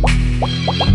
What?